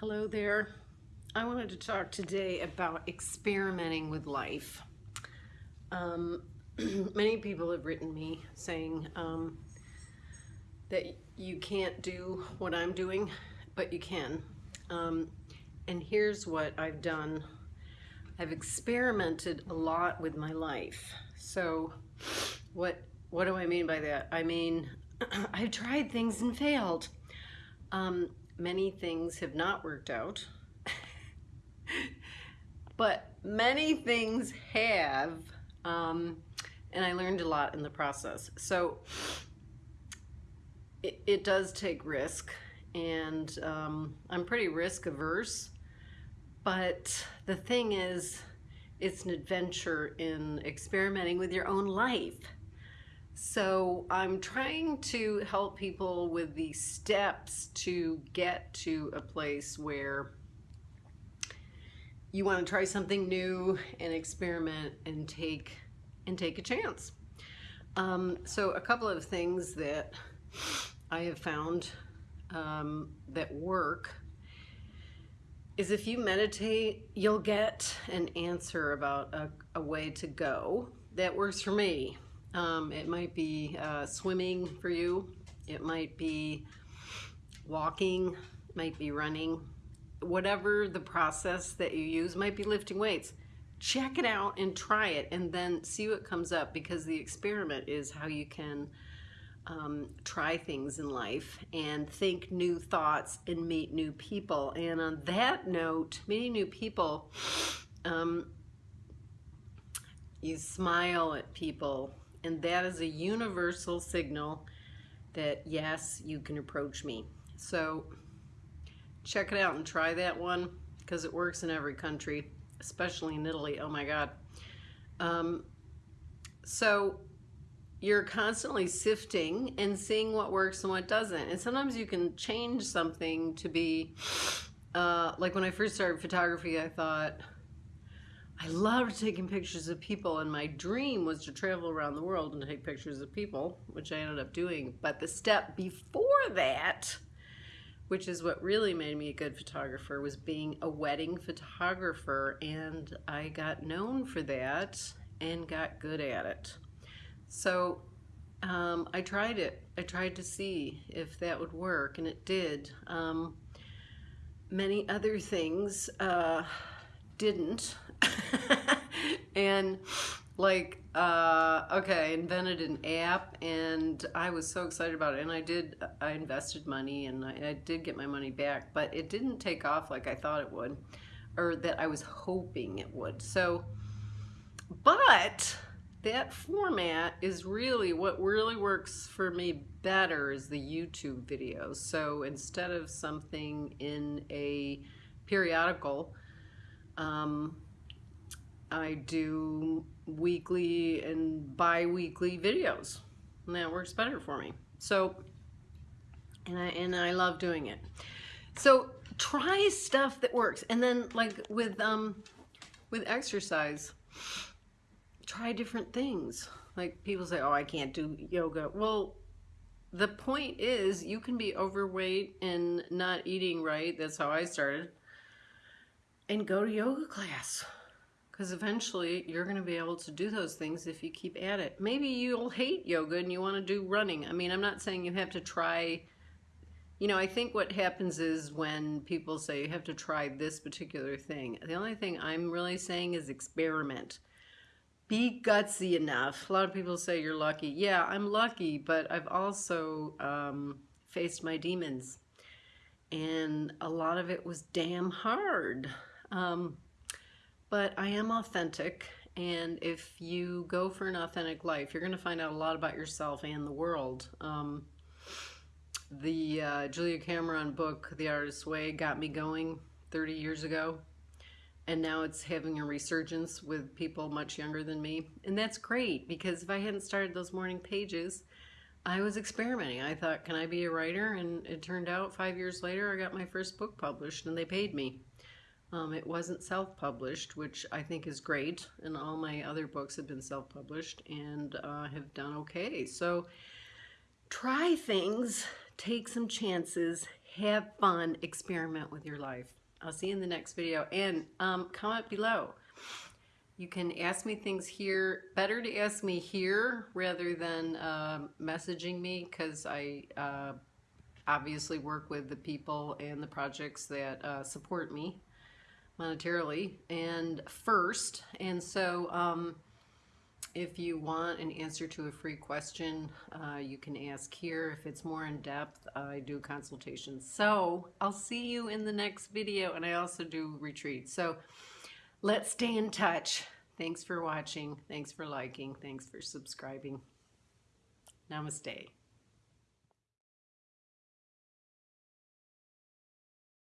Hello there. I wanted to talk today about experimenting with life. Um, many people have written me saying um, that you can't do what I'm doing, but you can. Um, and here's what I've done. I've experimented a lot with my life. So what, what do I mean by that? I mean, I've tried things and failed. Um, many things have not worked out, but many things have, um, and I learned a lot in the process. So it, it does take risk, and um, I'm pretty risk averse, but the thing is, it's an adventure in experimenting with your own life. So I'm trying to help people with the steps to get to a place where you want to try something new and experiment and take and take a chance. Um, so a couple of things that I have found um, that work is if you meditate, you'll get an answer about a, a way to go that works for me. Um, it might be uh, swimming for you. It might be walking, might be running. Whatever the process that you use might be lifting weights. Check it out and try it and then see what comes up because the experiment is how you can um, try things in life and think new thoughts and meet new people. And on that note, meeting new people, um, you smile at people and that is a universal signal that yes, you can approach me. So check it out and try that one because it works in every country, especially in Italy. Oh my God. Um, so you're constantly sifting and seeing what works and what doesn't. And sometimes you can change something to be, uh, like when I first started photography, I thought, I loved taking pictures of people and my dream was to travel around the world and take pictures of people, which I ended up doing. But the step before that, which is what really made me a good photographer, was being a wedding photographer. And I got known for that and got good at it. So um, I tried it. I tried to see if that would work and it did. Um, many other things uh, didn't. and like uh, okay I invented an app and I was so excited about it and I did I invested money and I, I, did get my money back but it didn't take off like I thought it would or that I was hoping it would. So but that format is really what really works for me better is the YouTube videos. So instead of something in a periodical um, I do weekly and bi-weekly videos. And that works better for me. So and I and I love doing it. So try stuff that works. And then like with um with exercise try different things. Like people say oh I can't do yoga. Well the point is you can be overweight and not eating right. That's how I started. And go to yoga class because eventually you're going to be able to do those things if you keep at it. Maybe you'll hate yoga and you want to do running. I mean, I'm not saying you have to try, you know, I think what happens is when people say you have to try this particular thing, the only thing I'm really saying is experiment. Be gutsy enough. A lot of people say you're lucky. Yeah, I'm lucky, but I've also um, faced my demons. And a lot of it was damn hard. Um, but I am authentic and if you go for an authentic life you're going to find out a lot about yourself and the world. Um, the uh, Julia Cameron book The Artist's Way got me going 30 years ago and now it's having a resurgence with people much younger than me. And that's great because if I hadn't started those morning pages I was experimenting. I thought can I be a writer? And it turned out five years later I got my first book published and they paid me um, it wasn't self-published, which I think is great, and all my other books have been self-published and uh, have done okay. So try things, take some chances, have fun, experiment with your life. I'll see you in the next video and um, comment below. You can ask me things here. Better to ask me here rather than uh, messaging me because I uh, obviously work with the people and the projects that uh, support me monetarily and first. And so um, if you want an answer to a free question, uh, you can ask here. If it's more in depth, I do consultations. So I'll see you in the next video, and I also do retreats. So let's stay in touch. Thanks for watching. Thanks for liking. Thanks for subscribing. Namaste.